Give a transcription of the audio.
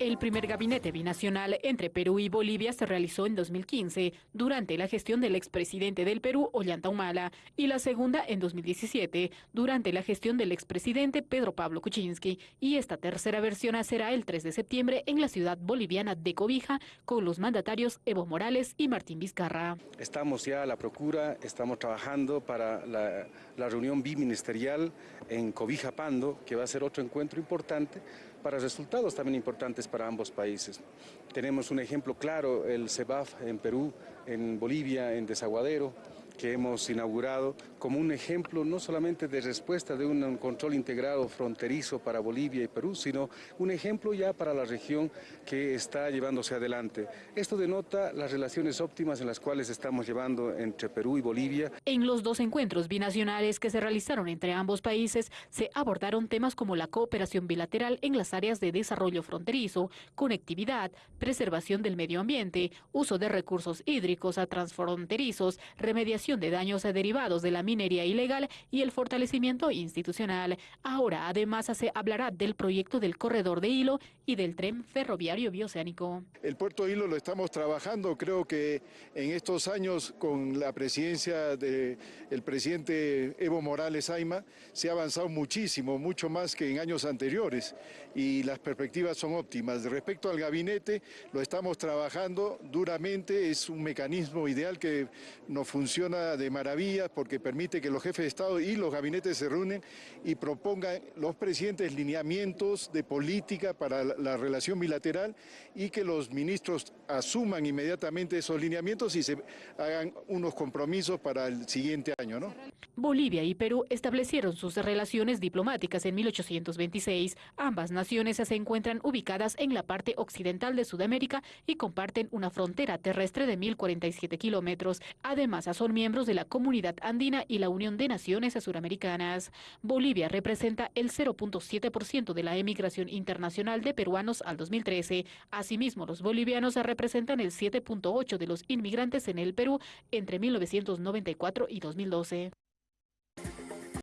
El primer gabinete binacional entre Perú y Bolivia se realizó en 2015 durante la gestión del expresidente del Perú, Ollanta Humala, y la segunda en 2017 durante la gestión del expresidente Pedro Pablo Kuczynski. Y esta tercera versión será el 3 de septiembre en la ciudad boliviana de Cobija con los mandatarios Evo Morales y Martín Vizcarra. Estamos ya a la procura, estamos trabajando para la, la reunión biministerial en Cobija Pando, que va a ser otro encuentro importante para resultados también importantes para ambos países. Tenemos un ejemplo claro, el CEBAF en Perú, en Bolivia, en Desaguadero, que hemos inaugurado como un ejemplo no solamente de respuesta de un control integrado fronterizo para Bolivia y Perú, sino un ejemplo ya para la región que está llevándose adelante. Esto denota las relaciones óptimas en las cuales estamos llevando entre Perú y Bolivia. En los dos encuentros binacionales que se realizaron entre ambos países se abordaron temas como la cooperación bilateral en las áreas de desarrollo fronterizo, conectividad, preservación del medio ambiente, uso de recursos hídricos a transfronterizos, remediación de daños derivados de la minería ilegal y el fortalecimiento institucional. Ahora, además, se hablará del proyecto del corredor de hilo y del tren ferroviario bioceánico. El puerto de hilo lo estamos trabajando, creo que en estos años con la presidencia del presidente Evo Morales Aima se ha avanzado muchísimo, mucho más que en años anteriores y las perspectivas son óptimas. Respecto al gabinete, lo estamos trabajando duramente, es un mecanismo ideal que nos funciona de maravilla porque permite que los jefes de Estado y los gabinetes se reúnen y propongan los presidentes lineamientos de política para la, relación bilateral y que los ministros asuman inmediatamente esos lineamientos y se hagan unos compromisos para el siguiente año. ¿no? Bolivia y Perú establecieron sus relaciones diplomáticas en 1826. Ambas naciones se encuentran ubicadas en la parte occidental de Sudamérica y comparten una frontera terrestre de 1.047 kilómetros. Además, son miembros de la Comunidad Andina y la Unión de Naciones Suramericanas. Bolivia representa el 0.7% de la emigración internacional de peruanos al 2013. Asimismo, los bolivianos representan el 7.8% de los inmigrantes en el Perú entre 1994 y 2012.